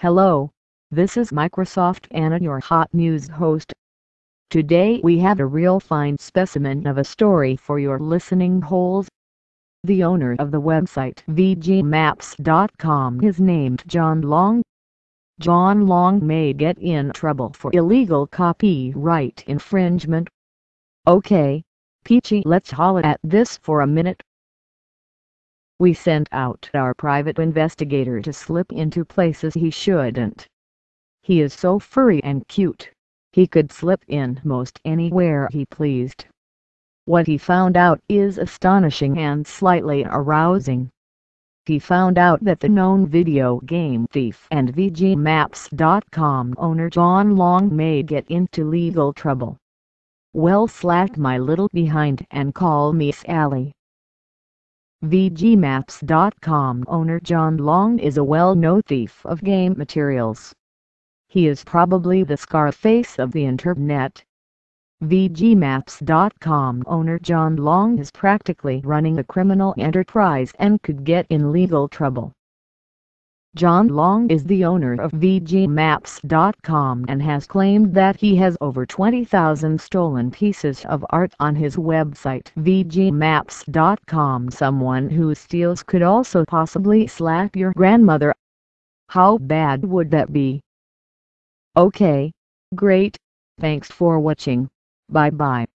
Hello, this is Microsoft Anna your hot news host. Today we have a real fine specimen of a story for your listening holes. The owner of the website VGMaps.com is named John Long. John Long may get in trouble for illegal copyright infringement. Okay, Peachy let's holla at this for a minute. We sent out our private investigator to slip into places he shouldn't. He is so furry and cute. He could slip in most anywhere he pleased. What he found out is astonishing and slightly arousing. He found out that the known video game thief and VGMaps.com owner John Long may get into legal trouble. Well slack my little behind and call me Sally. VGMaps.com owner John Long is a well-known thief of game materials. He is probably the Scarface of the internet. VGMaps.com owner John Long is practically running a criminal enterprise and could get in legal trouble. John Long is the owner of VGMaps.com and has claimed that he has over 20,000 stolen pieces of art on his website VGMaps.com. Someone who steals could also possibly slap your grandmother. How bad would that be? Okay. Great. Thanks for watching. Bye bye.